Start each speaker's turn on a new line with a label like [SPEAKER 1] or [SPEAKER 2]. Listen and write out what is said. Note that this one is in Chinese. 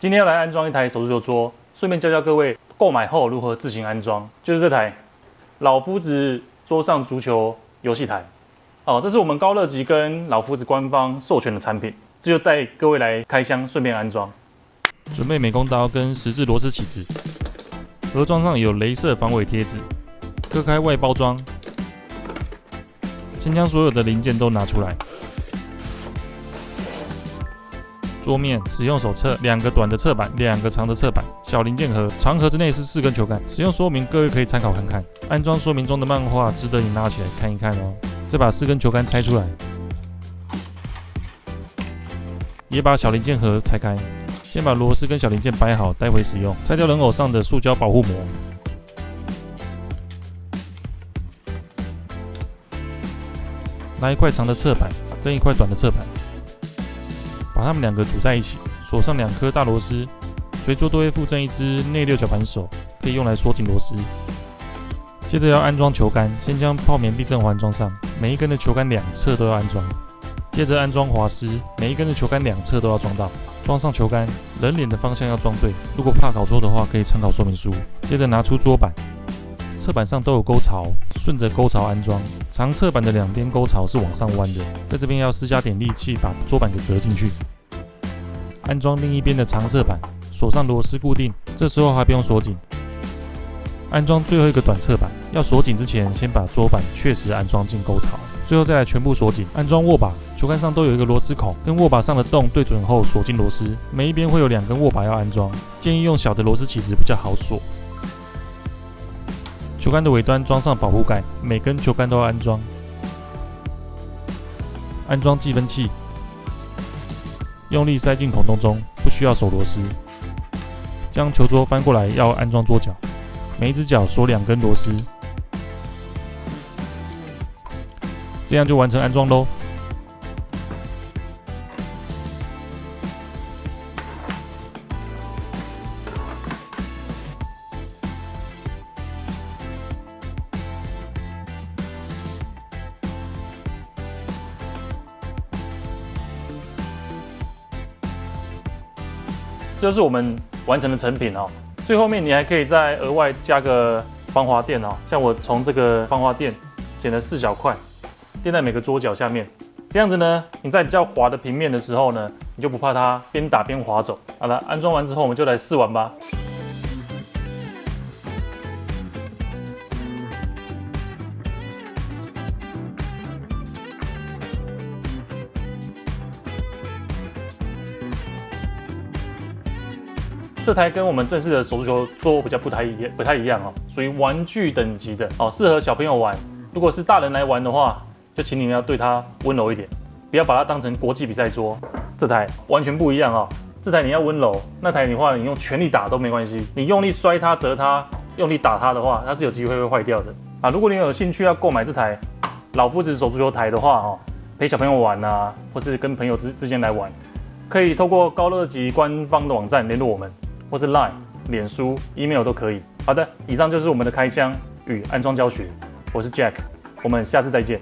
[SPEAKER 1] 今天要来安装一台手足球桌，顺便教教各位购买后如何自行安装。就是这台老夫子桌上足球游戏台。哦，这是我们高乐吉跟老夫子官方授权的产品，这就带各位来开箱，顺便安装。
[SPEAKER 2] 准备美工刀跟十字螺丝起子，盒装上有镭射防伪贴纸，割开外包装，先将所有的零件都拿出来。桌面使用手册，两个短的侧板，两个长的侧板，小零件盒，长盒子内是四根球杆。使用说明各位可以参考看看。安装说明中的漫画值得你拿起来看一看哦。再把四根球杆拆出来，也把小零件盒拆开。先把螺丝跟小零件摆好，待会使用。拆掉人偶上的塑胶保护膜，拿一块长的侧板跟一块短的侧板。把它们两个组在一起，锁上两颗大螺丝，随桌都会附赠一只内六角扳手，可以用来锁紧螺丝。接着要安装球杆，先将泡棉避震环装上，每一根的球杆两侧都要安装。接着安装滑丝，每一根的球杆两侧都要装到。装上球杆，人脸的方向要装对。如果怕搞错的话，可以参考说明书。接着拿出桌板，侧板上都有沟槽，顺着沟槽安装。长侧板的两边沟槽是往上弯的，在这边要施加点力气，把桌板给折进去。安装另一边的长侧板，锁上螺丝固定。这时候还不用锁紧。安装最后一个短侧板，要锁紧之前，先把桌板确实安装进沟槽，最后再来全部锁紧。安装握把，球杆上都有一个螺丝孔，跟握把上的洞对准后锁进螺丝。每一边会有两根握把要安装，建议用小的螺丝起子比较好锁。球杆的尾端装上保护盖，每根球杆都要安装。安装计分器。用力塞进孔洞中，不需要锁螺丝。将球桌翻过来，要安装桌脚，每一只脚锁两根螺丝，这样就完成安装喽。
[SPEAKER 1] 这就是我们完成的成品哦。最后面你还可以再额外加个防滑垫哦，像我从这个防滑垫剪了四小块，垫在每个桌角下面。这样子呢，你在比较滑的平面的时候呢，你就不怕它边打边滑走。好了，安装完之后，我们就来试玩吧。这台跟我们正式的手足球桌比较不太一，不太一样哦，属于玩具等级的哦，适合小朋友玩。如果是大人来玩的话，就请你们要对它温柔一点，不要把它当成国际比赛桌。这台完全不一样哦，这台你要温柔，那台的话你用全力打都没关系，你用力摔它、折它、用力打它的话，它是有机会会坏掉的啊。如果你有兴趣要购买这台老夫子手足球台的话哦，陪小朋友玩啊，或是跟朋友之之间来玩，可以透过高乐吉官方的网站联络我们。或是 Line、脸书、email 都可以。好的，以上就是我们的开箱与安装教学。我是 Jack，我们下次再见。